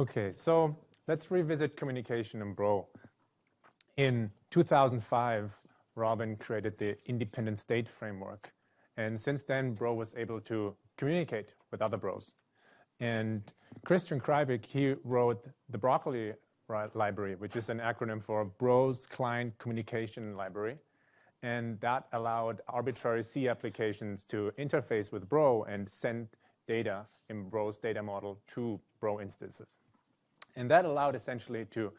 Okay, so let's revisit communication in Bro. In 2005, Robin created the independent state framework. And since then, Bro was able to communicate with other Bros. And Christian Kreibich, he wrote the Broccoli library, which is an acronym for Bros Client Communication Library. And that allowed arbitrary C applications to interface with Bro and send data in Bro's data model to Bro instances. And that allowed essentially to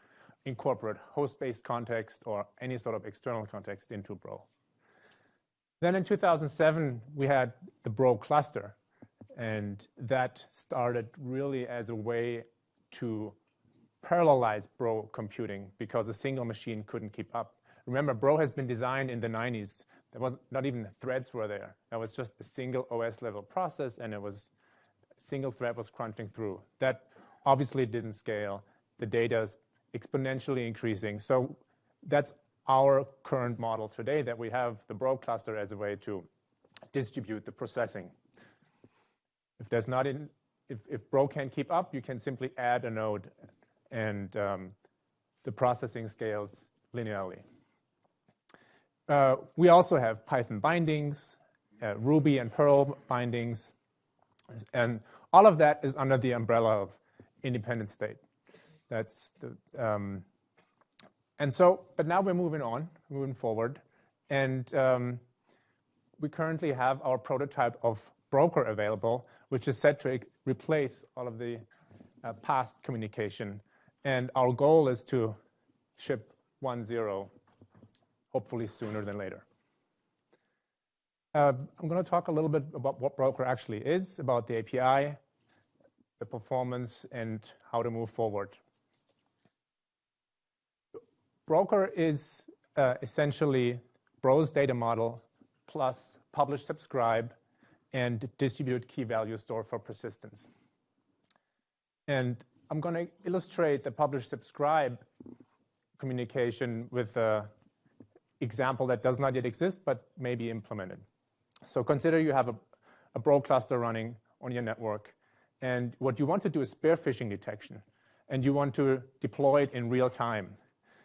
incorporate host-based context or any sort of external context into Bro. Then in 2007, we had the Bro cluster. And that started really as a way to parallelize Bro computing because a single machine couldn't keep up. Remember, Bro has been designed in the 90s. There was not even threads were there. That was just a single OS level process, and it was single thread was crunching through. That obviously it didn't scale. The data is exponentially increasing. So that's our current model today that we have the Bro cluster as a way to distribute the processing. If there's not in, if, if Bro can't keep up, you can simply add a node and um, the processing scales linearly. Uh, we also have Python bindings, uh, Ruby and Perl bindings, and all of that is under the umbrella of independent state. That's the, um, and so, but now we're moving on, moving forward, and um, we currently have our prototype of broker available, which is set to replace all of the uh, past communication. And our goal is to ship 1.0 hopefully sooner than later. Uh, I'm going to talk a little bit about what Broker actually is, about the API, the performance, and how to move forward. Broker is uh, essentially Bro's data model plus publish subscribe and distribute key value store for persistence. And I'm going to illustrate the publish subscribe communication with an example that does not yet exist, but may be implemented. So consider you have a, a Bro cluster running on your network. And what you want to do is spear phishing detection. And you want to deploy it in real time.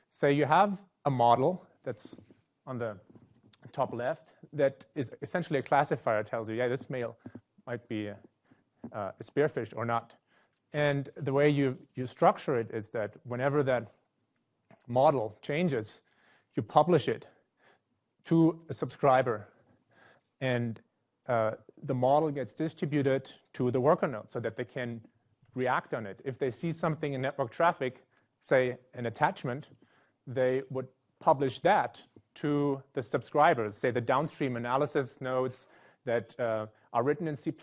Say you have a model that's on the top left that is essentially a classifier tells you, yeah, this mail might be uh, spearphished or not. And the way you, you structure it is that whenever that model changes, you publish it to a subscriber. And uh, the model gets distributed to the worker node so that they can react on it. If they see something in network traffic, say an attachment, they would publish that to the subscribers, say the downstream analysis nodes that uh, are written in C++,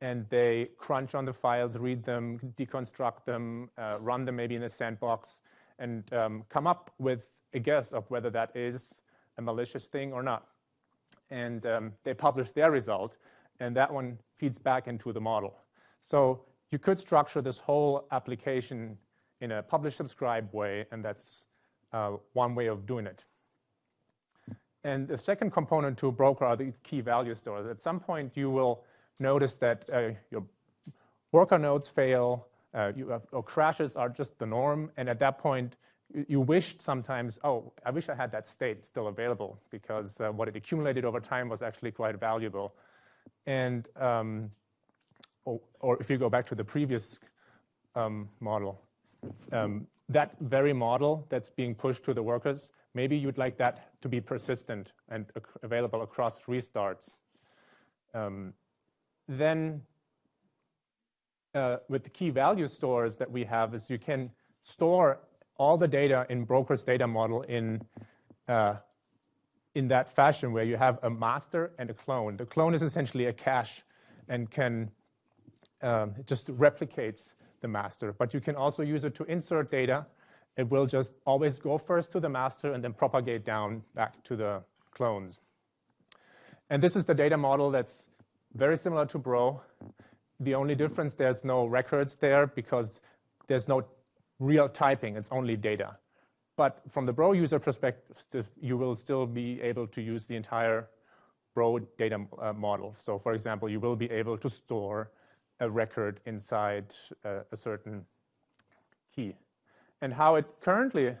and they crunch on the files, read them, deconstruct them, uh, run them maybe in a sandbox, and um, come up with a guess of whether that is a malicious thing or not. And um, they publish their result, and that one feeds back into the model. So you could structure this whole application in a publish-subscribe way, and that's uh, one way of doing it. And the second component to a broker are the key value stores. At some point, you will notice that uh, your worker nodes fail, uh, have, or crashes are just the norm. And at that point, you, wished sometimes, oh, I wish I had that state still available because uh, what it accumulated over time was actually quite valuable. And um, or, or, if you go back to the previous um, model, um, that very model that's being pushed to the workers, maybe you'd like that to be persistent and available across restarts. Um, then uh, with the key value stores that we have is you can store all the data in broker's data model in, uh, in that fashion where you have a master and a clone. The clone is essentially a cache and can um, just replicates the master. But you can also use it to insert data. It will just always go first to the master and then propagate down back to the clones. And this is the data model that's very similar to Bro. The only difference, there's no records there because there's no real typing. It's only data. But from the Bro user perspective, you will still be able to use the entire Bro data uh, model. So for example, you will be able to store a record inside uh, a certain key. And how it currently,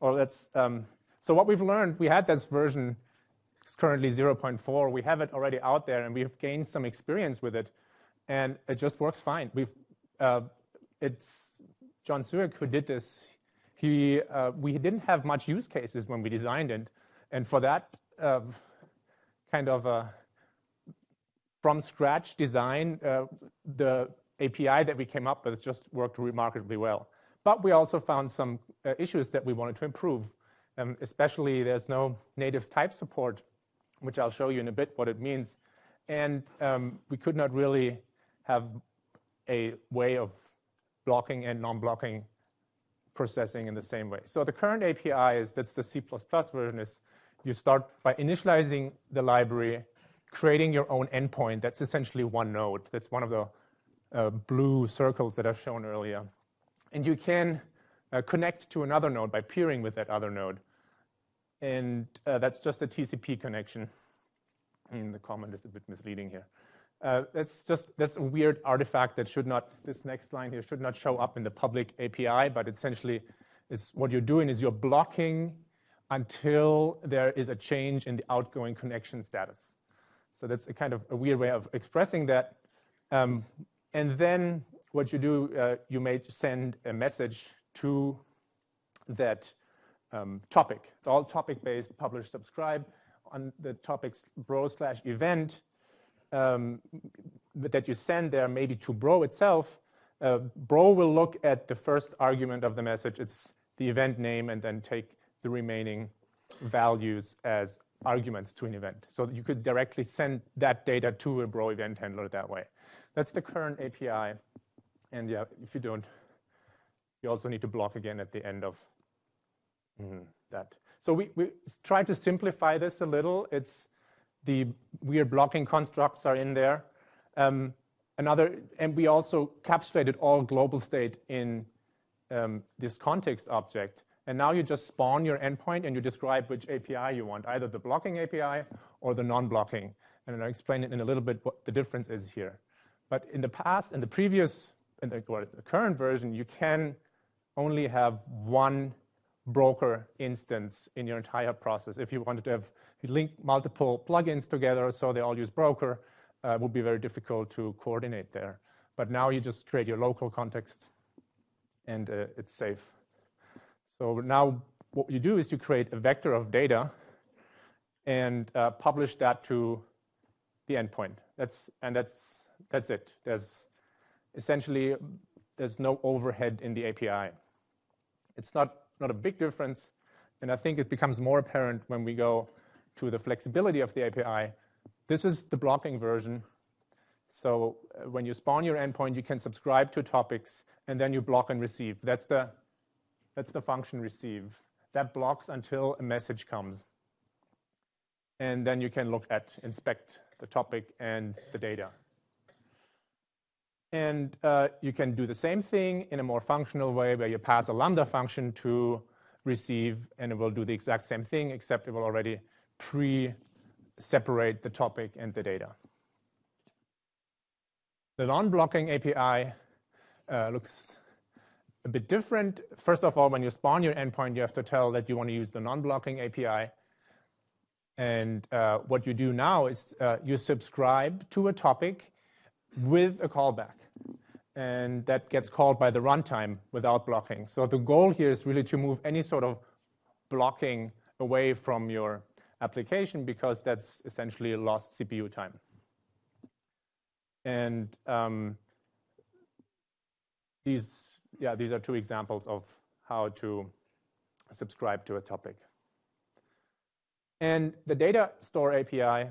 or let's, um, so what we've learned, we had this version, it's currently 0.4. We have it already out there, and we've gained some experience with it, and it just works fine. We've, uh, it's Jon Siwek who did this. He, uh, we didn't have much use cases when we designed it, and for that uh, kind of a from scratch design, uh, the API that we came up with just worked remarkably well. But we also found some uh, issues that we wanted to improve. Um, especially there's no native type support, which I'll show you in a bit what it means. And um, we could not really have a way of blocking and non-blocking processing in the same way. So the current API is, that's the C++ version, is you start by initializing the library, creating your own endpoint. That's essentially one node. That's one of the uh, blue circles that I've shown earlier. And you can uh, connect to another node by peering with that other node. And uh, that's just a TCP connection. And the comment is a bit misleading here. Uh, that's just that's a weird artifact that should not, this next line here should not show up in the public API, but essentially is what you're doing is you're blocking until there is a change in the outgoing connection status. So that's a kind of a weird way of expressing that. Um, and then what you do, uh, you may send a message to that um, topic. It's all topic-based, publish, subscribe. On the topics bro slash event um, that you send there, maybe to bro itself, uh, bro will look at the first argument of the message. It's the event name and then take the remaining values as arguments to an event. So you could directly send that data to a bro event handler that way. That's the current API. And yeah, if you don't, you also need to block again at the end of mm, that. So we, we try to simplify this a little. It's the weird blocking constructs are in there. Um, another, and we also capsulated all global state in um, this context object. And now you just spawn your endpoint and you describe which API you want, either the blocking API or the non-blocking. And I'll explain it in a little bit what the difference is here. But in the past, in the previous, in the, the current version, you can only have one broker instance in your entire process. If you wanted to have link multiple plugins together so they all use broker, uh, would be very difficult to coordinate there. But now you just create your local context and uh, it's safe. So now what you do is you create a vector of data and uh, publish that to the endpoint. That's, and that's that's it. There's essentially, there's no overhead in the API. It's not, not a big difference, and I think it becomes more apparent when we go to the flexibility of the API. This is the blocking version. So uh, when you spawn your endpoint, you can subscribe to topics, and then you block and receive. That's the, that's the function receive. That blocks until a message comes. And then you can look at, inspect the topic and the data. And uh, you can do the same thing in a more functional way where you pass a lambda function to receive, and it will do the exact same thing, except it will already pre-separate the topic and the data. The non-blocking API uh, looks a bit different. First of all, when you spawn your endpoint, you have to tell that you want to use the non-blocking API. And uh, what you do now is uh, you subscribe to a topic with a callback. And that gets called by the runtime without blocking. So the goal here is really to move any sort of blocking away from your application because that's essentially lost CPU time. And um, these, yeah, these are two examples of how to subscribe to a topic. And the data store API,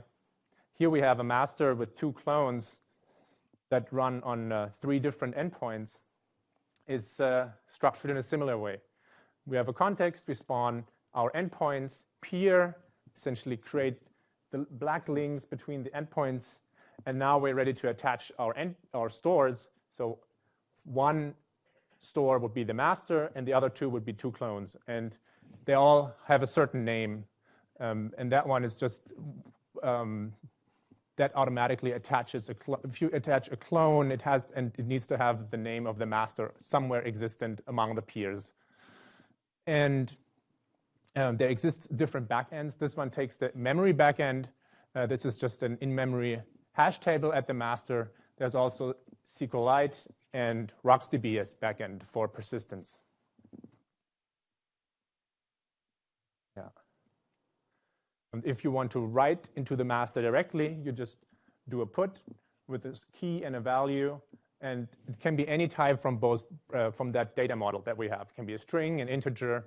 here we have a master with two clones that run on uh, three different endpoints is uh, structured in a similar way. We have a context, we spawn our endpoints, peer, essentially create the black links between the endpoints, and now we're ready to attach our, end, our stores. So one store would be the master, and the other two would be two clones. And they all have a certain name, um, and that one is just um, that automatically attaches a if you attach a clone, it has and it needs to have the name of the master somewhere existent among the peers. And um, there exists different backends. This one takes the memory backend. Uh, this is just an in-memory hash table at the master. There's also SQLite and RocksDB as backend for persistence. And if you want to write into the master directly, you just do a put with this key and a value, and it can be any type from both uh, from that data model that we have. It can be a string, an integer.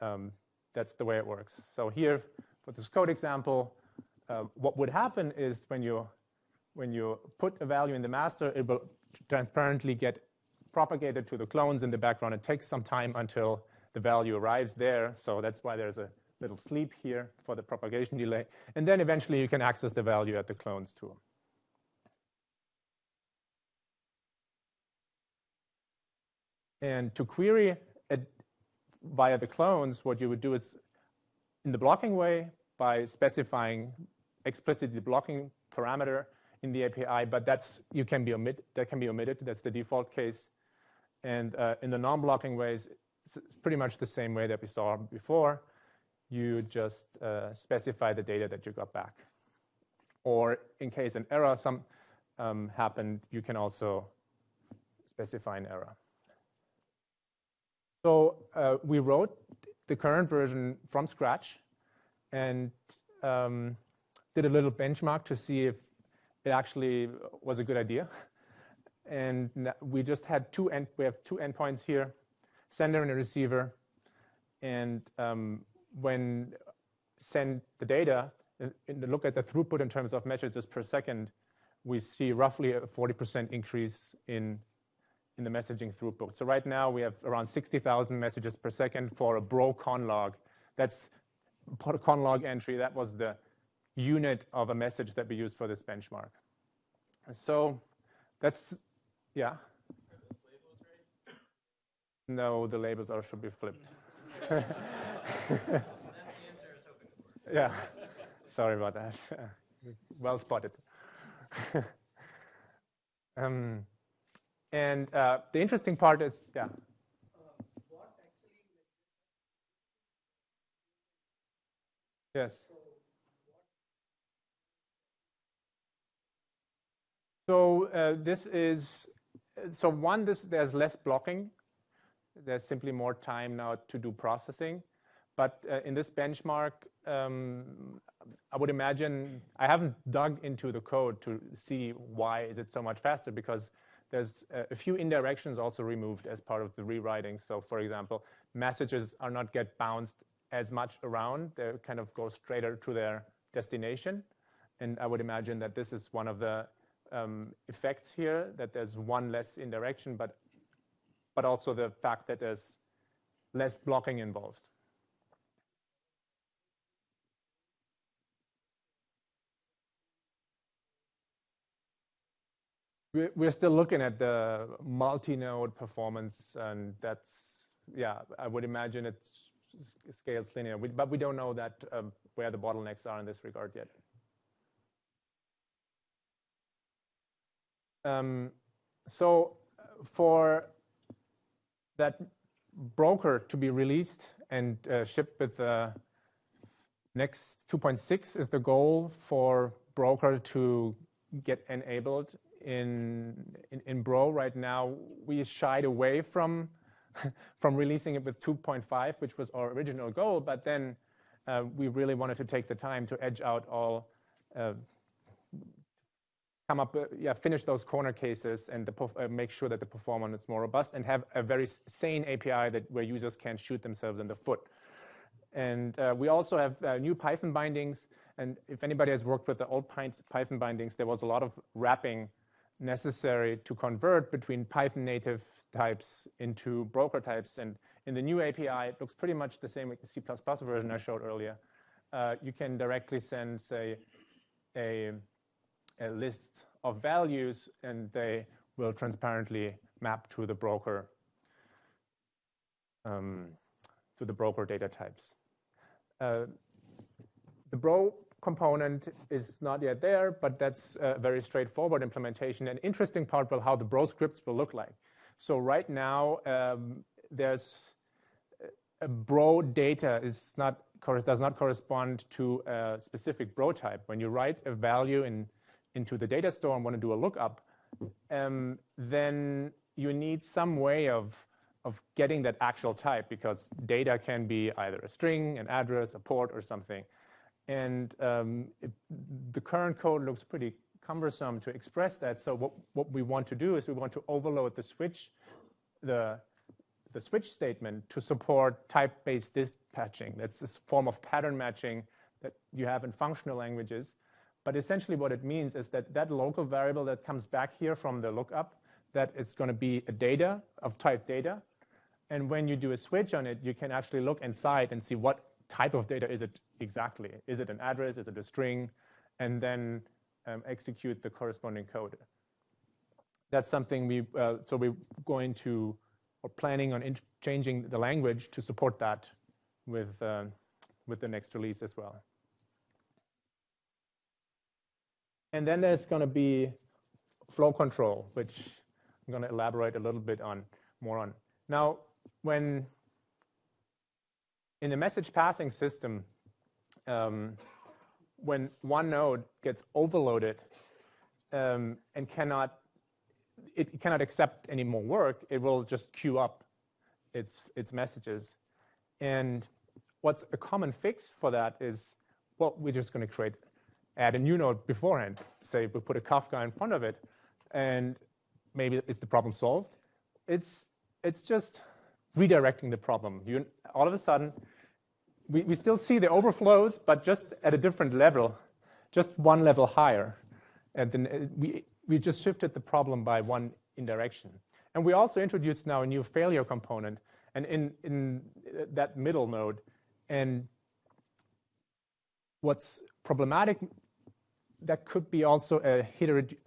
Um, that's the way it works. So here, for this code example, uh, what would happen is when you when you put a value in the master, it will transparently get propagated to the clones in the background. It takes some time until the value arrives there. So that's why there's a little sleep here for the propagation delay. And then eventually you can access the value at the clones too. And to query via the clones, what you would do is in the blocking way by specifying explicitly the blocking parameter in the API, but that's you can be omit that can be omitted. That's the default case. And uh, in the non-blocking ways, it's pretty much the same way that we saw before. You just uh, specify the data that you got back. Or in case an error some um, happened, you can also specify an error. So uh, we wrote the current version from scratch and um, did a little benchmark to see if it actually was a good idea. And we just had two end, we have two endpoints here, sender and a receiver. And um, when send the data, and look at the throughput in terms of messages per second, we see roughly a 40% increase in, in the messaging throughput. So right now we have around 60,000 messages per second for a bro conlog. That's conlog entry. That was the unit of a message that we used for this benchmark. So that's, yeah. No, the labels are should be flipped. yeah, sorry about that. well spotted. um, and uh, the interesting part is, yeah. Yes. So uh, this is, so one, this, there's less blocking. There's simply more time now to do processing. But uh, in this benchmark, um, I would imagine, I haven't dug into the code to see why is it so much faster because there's a few indirections also removed as part of the rewriting. So for example, messages are not get bounced as much around. They kind of go straighter to their destination. And I would imagine that this is one of the um, effects here, that there's one less indirection, but, but also the fact that there's less blocking involved. We're still looking at the multi-node performance, and that's, yeah, I would imagine it scales linear, but we don't know that um, where the bottlenecks are in this regard yet. Um, so for that broker to be released and uh, shipped with the next 2.6 is the goal for broker to get enabled in, in, in Bro right now. We shied away from, from releasing it with 2.5, which was our original goal, but then uh, we really wanted to take the time to edge out all uh, come up, uh, yeah, finish those corner cases and the, uh, make sure that the performance is more robust and have a very sane API that where users can shoot themselves in the foot. And uh, we also have uh, new Python bindings. And if anybody has worked with the old Python bindings, there was a lot of wrapping necessary to convert between Python native types into broker types. And in the new API, it looks pretty much the same with the C++ version I showed earlier. Uh, you can directly send, say, a a list of values and they will transparently map to the broker um, to the broker data types. Uh, the Bro component is not yet there, but that's a very straightforward implementation. An interesting part will how the Bro scripts will look like. So right now, um, there's a Bro data is not does not correspond to a specific Bro type. When you write a value in into the data store and want to do a lookup, um, then you need some way of of getting that actual type because data can be either a string, an address, a port, or something. And um, it, the current code looks pretty cumbersome to express that. So what, what we want to do is we want to overload the switch, the, the switch statement to support type-based dispatching. That's this form of pattern matching that you have in functional languages. But essentially what it means is that that local variable that comes back here from the lookup, that is going to be a data of type data. And when you do a switch on it, you can actually look inside and see what type of data is it exactly. Is it an address? Is it a string? And then um, execute the corresponding code. That's something we, uh, so we're going to, or planning on changing the language to support that with, uh, with the next release as well. And then there's going to be flow control, which I'm going to elaborate a little bit on more on. Now, when in the message passing system, um, when one node gets overloaded um, and cannot it cannot accept any more work, it will just queue up its its messages. And what's a common fix for that is, well, we're just going to create add a new node beforehand. Say we put a Kafka in front of it, and maybe is the problem solved? It's it's just redirecting the problem. You all of a sudden we, we still see the overflows, but just at a different level, just one level higher. And then uh, we, we just shifted the problem by one indirection. And we also introduced now a new failure component and in, in that middle node. And what's problematic, that could be also a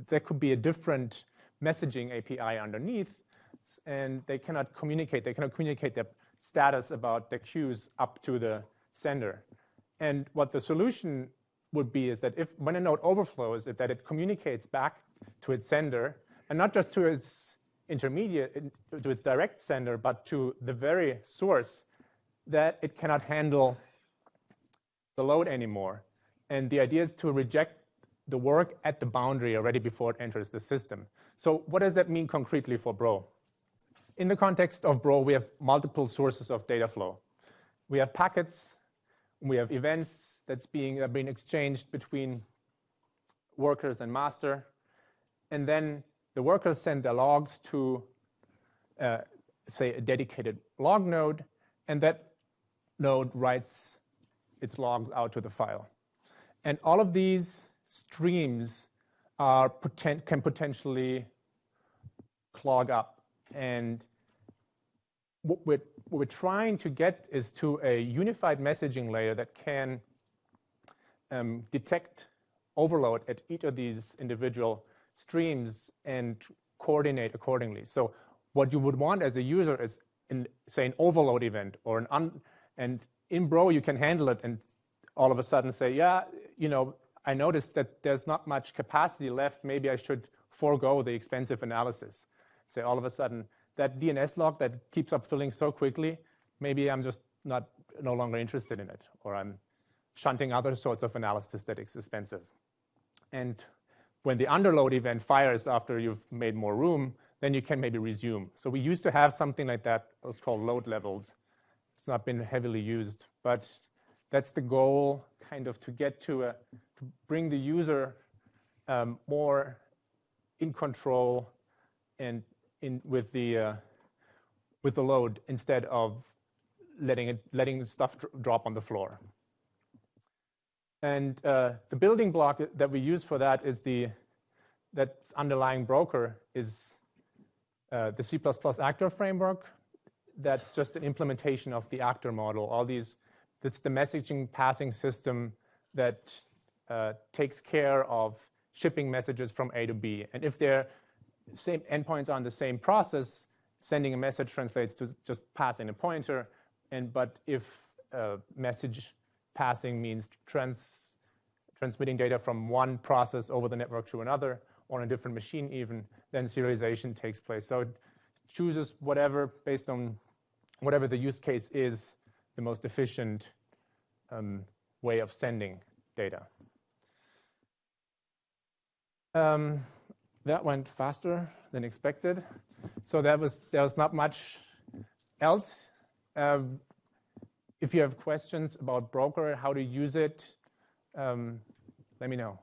that could be a different messaging API underneath, and they cannot communicate. They cannot communicate their status about the queues up to the sender. And what the solution would be is that if when a node overflows, that it communicates back to its sender, and not just to its intermediate, to its direct sender, but to the very source that it cannot handle the load anymore. And the idea is to reject the work at the boundary already before it enters the system. So what does that mean concretely for Bro? In the context of Bro, we have multiple sources of data flow. We have packets we have events that's being, uh, being exchanged between workers and master. And then the workers send their logs to, uh, say, a dedicated log node, and that node writes its logs out to the file. And all of these streams are poten can potentially clog up. And what we're what we're trying to get is to a unified messaging layer that can um, detect overload at each of these individual streams and coordinate accordingly. So what you would want as a user is, in, say, an overload event or an un, and in Bro you can handle it and all of a sudden say, yeah, you know, I noticed that there's not much capacity left. Maybe I should forego the expensive analysis. Say all of a sudden that DNS log that keeps up filling so quickly, maybe I'm just not no longer interested in it, or I'm shunting other sorts of analysis that is expensive. And when the underload event fires after you've made more room, then you can maybe resume. So we used to have something like that. It's called load levels. It's not been heavily used, but that's the goal, kind of to get to a, to bring the user um, more in control and in with the uh, with the load instead of letting it letting stuff drop on the floor. And uh, the building block that we use for that is the that underlying broker is uh, the C++ actor framework. That's just an implementation of the actor model. All these, that's the messaging passing system that uh, takes care of shipping messages from A to B. And if they're same endpoints are on the same process, sending a message translates to just passing a pointer. And but if uh, message passing means trans transmitting data from one process over the network to another, on a different machine even, then serialization takes place. So it chooses whatever, based on whatever the use case is, the most efficient um, way of sending data. Um, that went faster than expected. So that was, there was not much else. Um, if you have questions about Broker, how to use it, um, let me know.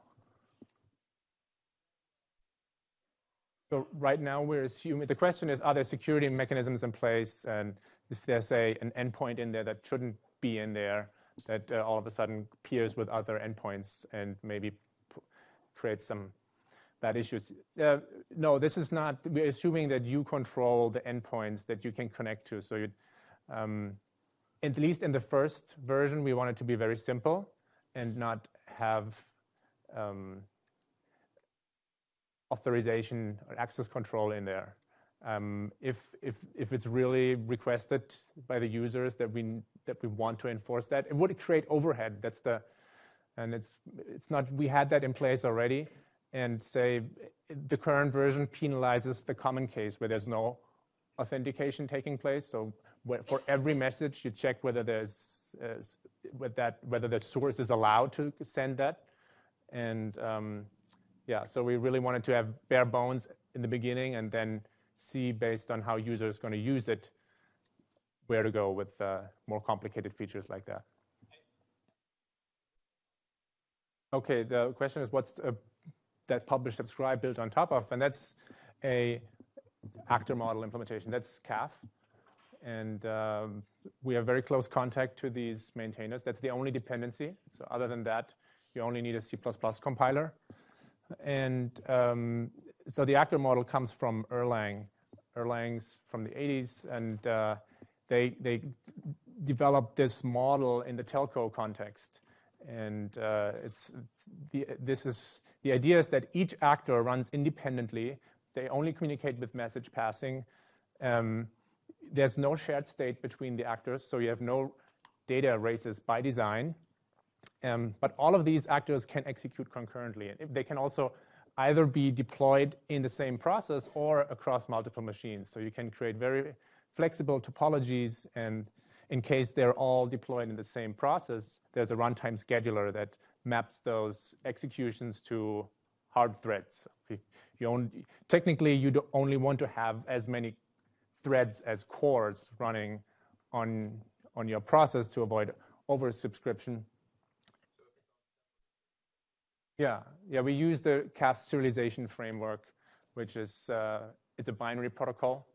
So right now we're assuming, the question is, are there security mechanisms in place? And if there's a, an endpoint in there that shouldn't be in there, that uh, all of a sudden peers with other endpoints and maybe create some bad issues. Uh, no, this is not, we're assuming that you control the endpoints that you can connect to. So you, um, at least in the first version, we want it to be very simple and not have um, authorization or access control in there. Um, if, if, if it's really requested by the users that we, that we want to enforce that, it would create overhead. That's the, and it's, it's not, we had that in place already and say the current version penalizes the common case where there's no authentication taking place. So for every message, you check whether there's uh, with that whether the source is allowed to send that. And um, yeah, so we really wanted to have bare bones in the beginning and then see based on how users going to use it where to go with uh, more complicated features like that. Okay, the question is what's a that publish subscribe built on top of, and that's a actor model implementation. That's CAF. And um, we have very close contact to these maintainers. That's the only dependency. So other than that, you only need a C++ compiler. And um, so the actor model comes from Erlang. Erlang's from the 80s, and uh, they, they developed this model in the telco context. And uh, it's, it's the, this is, the idea is that each actor runs independently. They only communicate with message passing. Um, there's no shared state between the actors, so you have no data races by design. Um, but all of these actors can execute concurrently. And they can also either be deployed in the same process or across multiple machines. So you can create very flexible topologies and in case they're all deployed in the same process, there's a runtime scheduler that maps those executions to hard threads. You only, technically, you only want to have as many threads as cores running on, on your process to avoid oversubscription. Yeah, yeah, we use the CAF serialization framework, which is uh, it's a binary protocol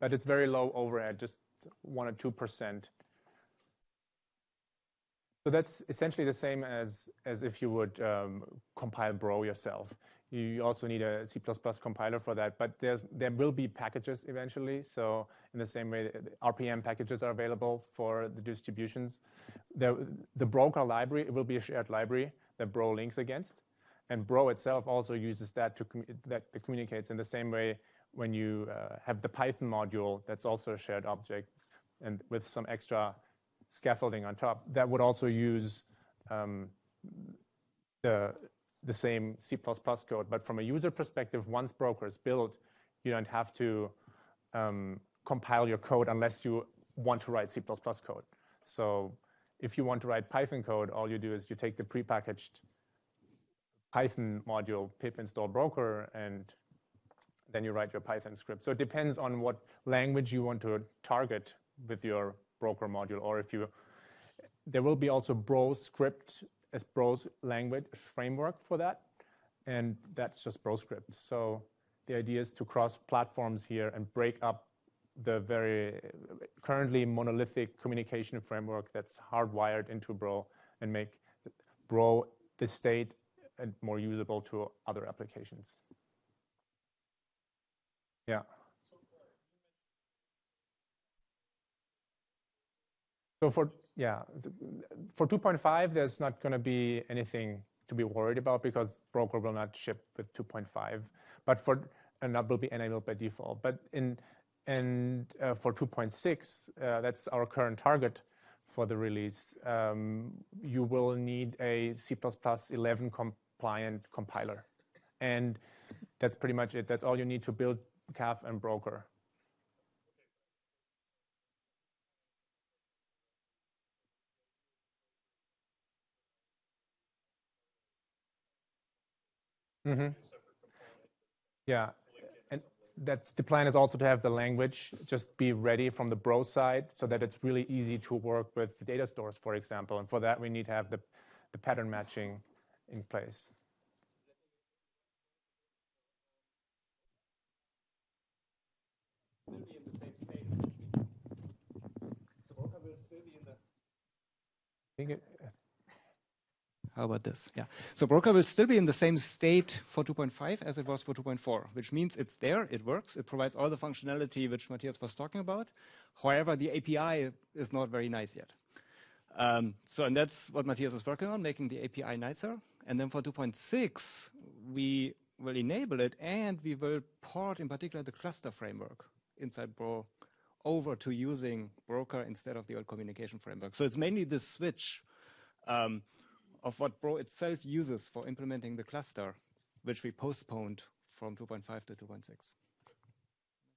but it's very low overhead, just one or 2%. So that's essentially the same as, as if you would um, compile Bro yourself. You also need a C++ compiler for that, but there's, there will be packages eventually. So in the same way, RPM packages are available for the distributions. The, the broker library will be a shared library that Bro links against. And Bro itself also uses that to that communicates in the same way when you uh, have the Python module, that's also a shared object, and with some extra scaffolding on top, that would also use um, the, the same C++ code. But from a user perspective, once Broker is built, you don't have to um, compile your code unless you want to write C++ code. So if you want to write Python code, all you do is you take the prepackaged Python module pip install broker and then you write your Python script. So it depends on what language you want to target with your broker module, or if you, there will be also Bro script as Bro's language framework for that, and that's just Bro script. So the idea is to cross platforms here and break up the very currently monolithic communication framework that's hardwired into Bro and make Bro the state and more usable to other applications. Yeah. So for yeah, for 2.5, there's not going to be anything to be worried about because broker will not ship with 2.5, but for and that will be enabled by default. But in and uh, for 2.6, uh, that's our current target for the release, um, you will need a C++11 compliant compiler. And that's pretty much it. That's all you need to build CAF and Broker. Mm -hmm. Yeah, and that's the plan is also to have the language just be ready from the Bro side so that it's really easy to work with the data stores, for example. And for that, we need to have the, the pattern matching in place. Think it, how about this? Yeah. So Broker will still be in the same state for 2.5 as it was for 2.4, which means it's there, it works, it provides all the functionality which Matthias was talking about. However, the API is not very nice yet. Um, so, and that's what Matthias is working on, making the API nicer. And then for 2.6, we will enable it and we will port in particular the cluster framework inside Bro over to using Broker instead of the old communication framework. So it's mainly the switch um, of what Bro itself uses for implementing the cluster, which we postponed from 2.5 to 2.6.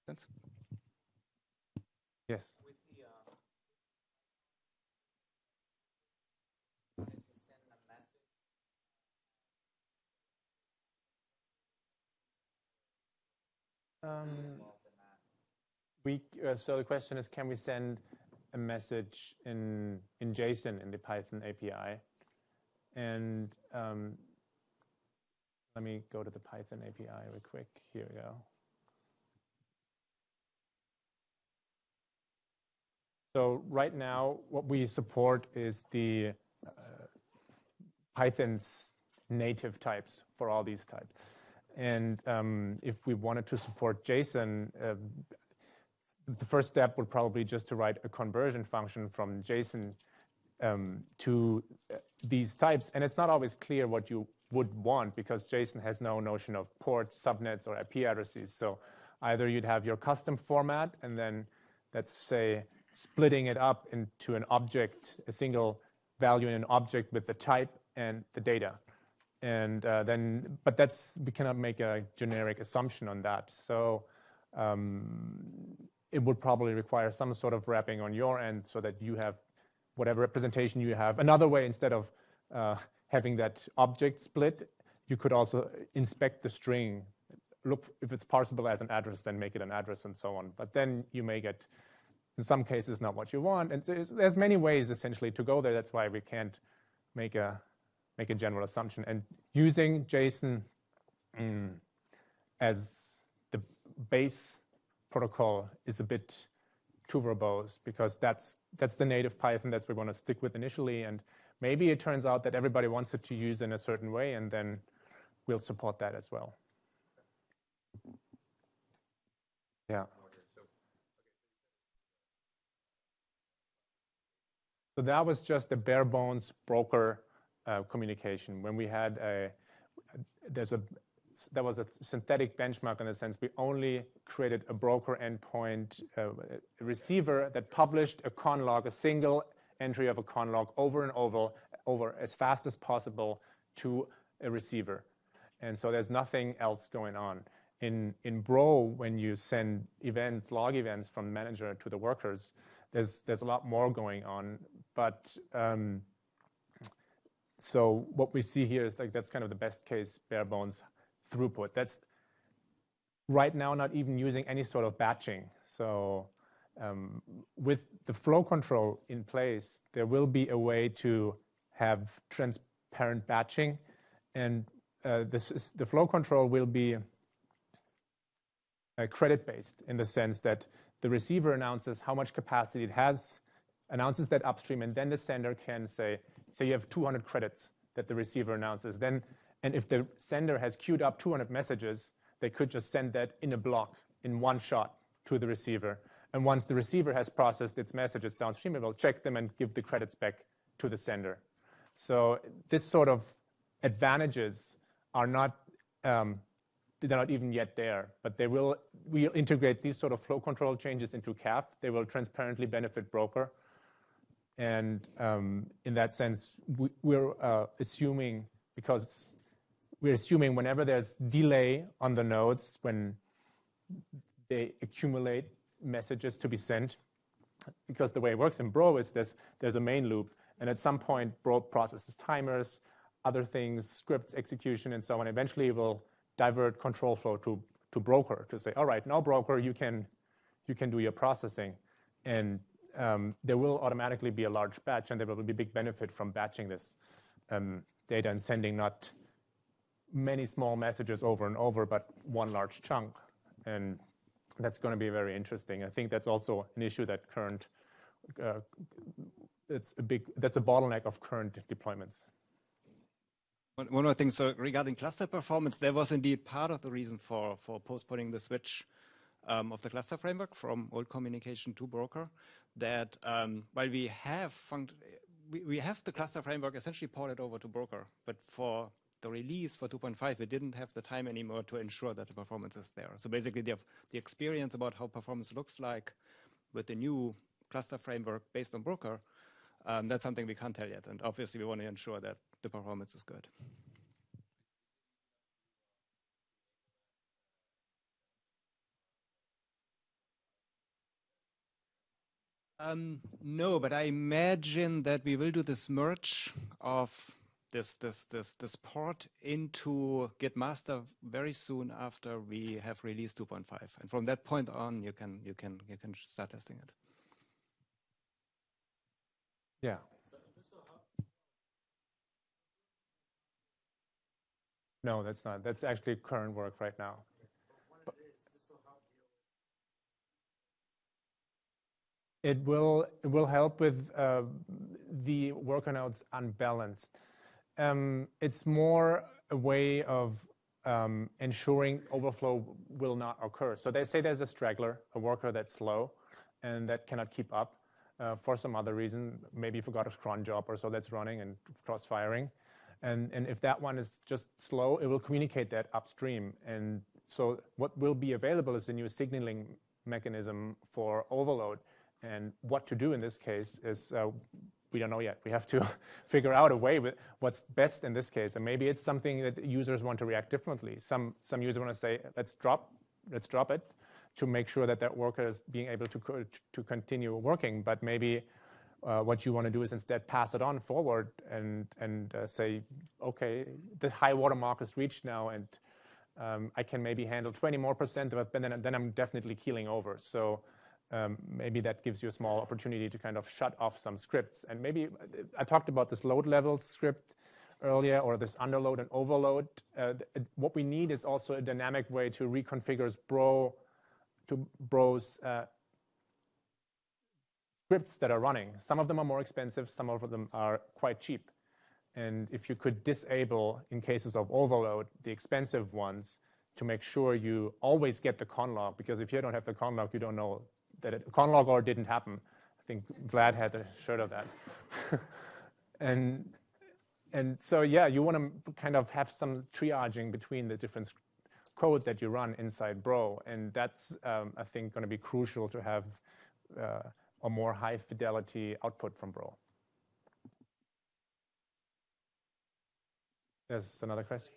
Sense? Yes. Um, we, uh, so the question is, can we send a message in, in JSON in the Python API? And um, let me go to the Python API real quick. Here we go. So right now, what we support is the uh, Python's native types for all these types. And um, if we wanted to support JSON, uh, the first step would probably just to write a conversion function from JSON um, to uh, these types. And it's not always clear what you would want because JSON has no notion of ports, subnets, or IP addresses. So either you'd have your custom format and then let's say splitting it up into an object, a single value in an object with the type and the data. And uh, then, but that's, we cannot make a generic assumption on that. So um, it would probably require some sort of wrapping on your end so that you have whatever representation you have. Another way, instead of uh, having that object split, you could also inspect the string, look if it's parsable as an address, then make it an address and so on. But then you may get, in some cases, not what you want. And there's, there's many ways, essentially, to go there. That's why we can't make a, make a general assumption. And using JSON mm, as the base protocol is a bit too verbose because that's that's the native Python that we want to stick with initially. And maybe it turns out that everybody wants it to use in a certain way, and then we'll support that as well. Yeah. So that was just the bare bones broker uh, communication. When we had a, there's a that was a synthetic benchmark in the sense we only created a broker endpoint uh, receiver that published a conlog, a single entry of a conlog over and over, over as fast as possible to a receiver. And so there's nothing else going on. In, in Bro, when you send events, log events from manager to the workers, there's, there's a lot more going on. But um, so what we see here is like that's kind of the best case bare bones throughput. That's right now not even using any sort of batching. So um, with the flow control in place, there will be a way to have transparent batching. And uh, this is, the flow control will be uh, credit-based in the sense that the receiver announces how much capacity it has, announces that upstream, and then the sender can say, so you have 200 credits that the receiver announces. Then and if the sender has queued up 200 messages, they could just send that in a block in one shot to the receiver. And once the receiver has processed its messages downstream, it will check them and give the credits back to the sender. So this sort of advantages are not, um, they're not even yet there, but they will, we'll integrate these sort of flow control changes into CAF. They will transparently benefit broker. And um, in that sense, we, are uh, assuming, because we're assuming whenever there's delay on the nodes, when they accumulate messages to be sent, because the way it works in Bro is there's, there's a main loop, and at some point, Bro processes timers, other things, scripts, execution, and so on. Eventually, it will divert control flow to, to broker to say, all right, now broker, you can, you can do your processing. And um, there will automatically be a large batch, and there will be big benefit from batching this um, data and sending not many small messages over and over, but one large chunk. And that's going to be very interesting. I think that's also an issue that current, uh, it's a big, that's a bottleneck of current deployments. One more thing, so regarding cluster performance, there was indeed part of the reason for, for postponing the switch um, of the cluster framework from old communication to broker, that um, while we have we, we have the cluster framework essentially ported over to broker, but for the release for 2.5, we didn't have the time anymore to ensure that the performance is there. So basically, the, the experience about how performance looks like with the new cluster framework based on broker, um, that's something we can't tell yet. And obviously, we want to ensure that the performance is good. Um, no, but I imagine that we will do this merge of this this this this port into Git master very soon after we have released 2.5, and from that point on, you can you can you can start testing it. Yeah. No, that's not. That's actually current work right now. It will it will help with uh, the worker nodes unbalanced. Um, it's more a way of um, ensuring overflow will not occur. So they say there's a straggler, a worker that's slow and that cannot keep up uh, for some other reason, maybe forgot a cron job or so that's running and cross-firing. And, and if that one is just slow, it will communicate that upstream. And so what will be available is a new signaling mechanism for overload. And what to do in this case is uh, we don't know yet. We have to figure out a way with what's best in this case. And maybe it's something that users want to react differently. Some some users want to say, let's drop, let's drop it to make sure that that worker is being able to co to continue working. But maybe uh, what you want to do is instead pass it on forward and and uh, say, okay, the high water mark is reached now, and um, I can maybe handle 20 more percent of it, but then then I'm definitely keeling over. So um, maybe that gives you a small opportunity to kind of shut off some scripts. And maybe I talked about this load level script earlier or this underload and overload. Uh, what we need is also a dynamic way to reconfigure Bro to Bro's uh, scripts that are running. Some of them are more expensive, some of them are quite cheap. And if you could disable, in cases of overload, the expensive ones to make sure you always get the conlog, because if you don't have the conlog, you don't know that it, or didn't happen. I think Vlad had a shirt of that. and and so yeah, you want to kind of have some triaging between the different code that you run inside Bro, and that's um, I think going to be crucial to have uh, a more high fidelity output from Bro. There's another question.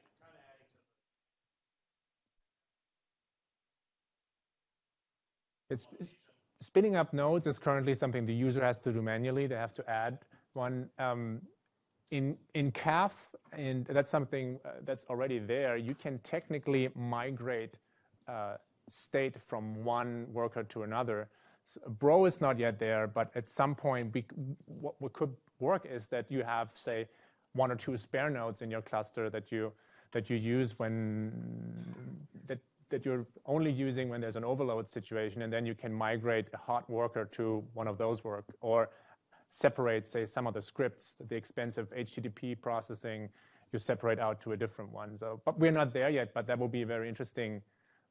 It's, it's, spinning up nodes is currently something the user has to do manually. They have to add one um, in in CAF, and that's something uh, that's already there. You can technically migrate uh, state from one worker to another. So Bro is not yet there, but at some point, we, what, what could work is that you have, say, one or two spare nodes in your cluster that you that you use when that that you're only using when there's an overload situation, and then you can migrate a hot worker to one of those work, or separate, say, some of the scripts, the expensive HTTP processing, you separate out to a different one. So, but we're not there yet, but that will be a very interesting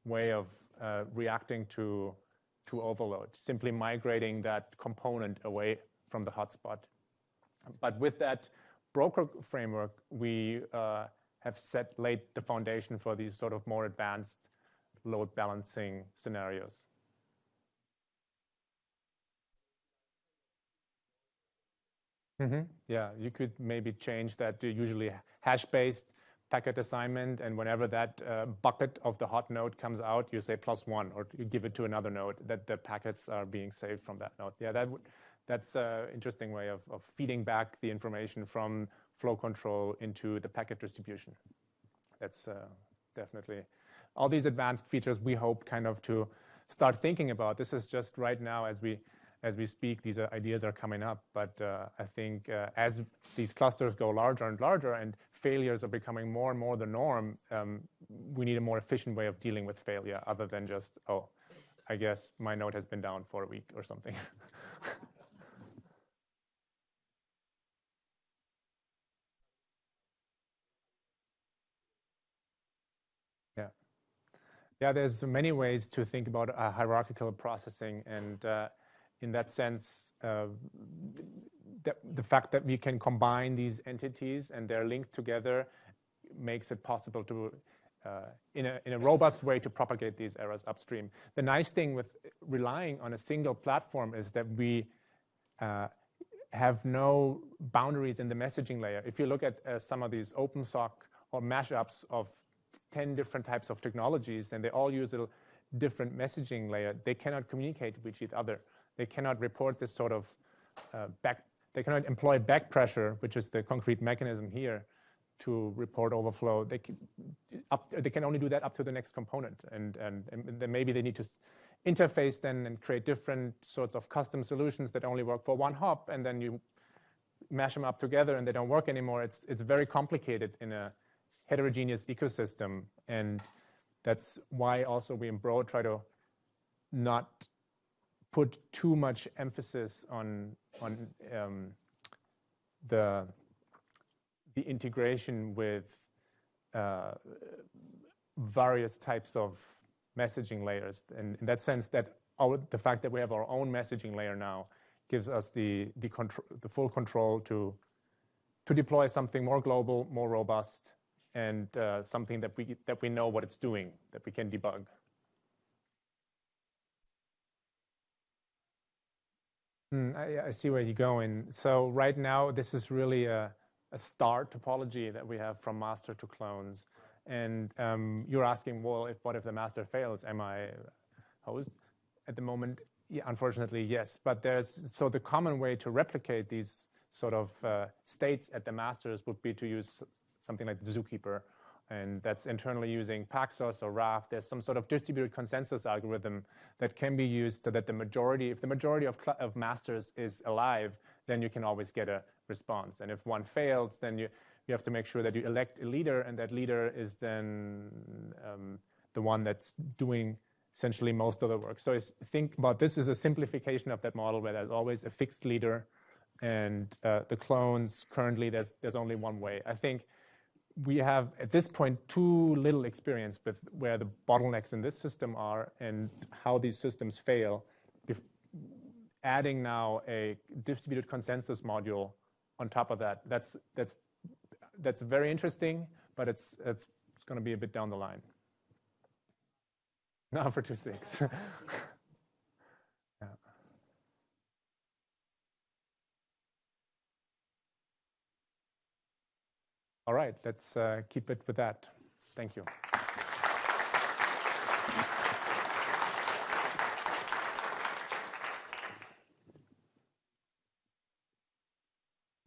way of uh, reacting to, to overload, simply migrating that component away from the hotspot. But with that broker framework, we uh, have set laid the foundation for these sort of more advanced load balancing scenarios. Mm -hmm. Yeah, you could maybe change that to usually hash-based packet assignment, and whenever that uh, bucket of the hot node comes out, you say plus one, or you give it to another node that the packets are being saved from that node. Yeah, that that's an interesting way of, of feeding back the information from flow control into the packet distribution. That's uh, definitely all these advanced features we hope kind of to start thinking about. This is just right now as we as we speak, these ideas are coming up. But uh, I think uh, as these clusters go larger and larger and failures are becoming more and more the norm, um, we need a more efficient way of dealing with failure other than just, oh, I guess my node has been down for a week or something. yeah. Yeah, there's many ways to think about hierarchical processing and uh, in that sense, uh, the, the fact that we can combine these entities and they're linked together makes it possible to, uh, in, a, in a robust way, to propagate these errors upstream. The nice thing with relying on a single platform is that we uh, have no boundaries in the messaging layer. If you look at uh, some of these OpenSOC or mashups of 10 different types of technologies, and they all use a different messaging layer, they cannot communicate with each other. They cannot report this sort of uh, back, they cannot employ back pressure, which is the concrete mechanism here, to report overflow. They can, up, they can only do that up to the next component. And, and, and then maybe they need to interface then and create different sorts of custom solutions that only work for one hop, and then you mash them up together and they don't work anymore. It's, it's very complicated in a heterogeneous ecosystem. And that's why also we in Bro try to not put too much emphasis on on um, the the integration with uh, various types of messaging layers. And in that sense, that our, the fact that we have our own messaging layer now gives us the the, control, the full control to to deploy something more global, more robust, and uh, something that we that we know what it's doing, that we can debug. Mm, I, see where you're going. So right now, this is really a, a star topology that we have from master to clones. And um, you're asking, well, if what if the master fails? Am I hosed? At the moment, unfortunately, yes. But there's so the common way to replicate these sort of uh, states at the masters would be to use something like the Zookeeper and that's internally using Paxos or Raft. There's some sort of distributed consensus algorithm that can be used so that the majority, if the majority of, of masters is alive, then you can always get a response. And if one fails, then you, you have to make sure that you elect a leader, and that leader is then um, the one that's doing essentially most of the work. So think about this as a simplification of that model where there's always a fixed leader, and uh, the clones currently there's there's only one way. I think we have, at this point, too little experience with where the bottlenecks in this system are and how these systems fail. adding now a distributed consensus module on top of that, that's, that's, that's very interesting, but it's, it's, it's going to be a bit down the line. Now for two 2.6. All right, let's uh, keep it with that. Thank you.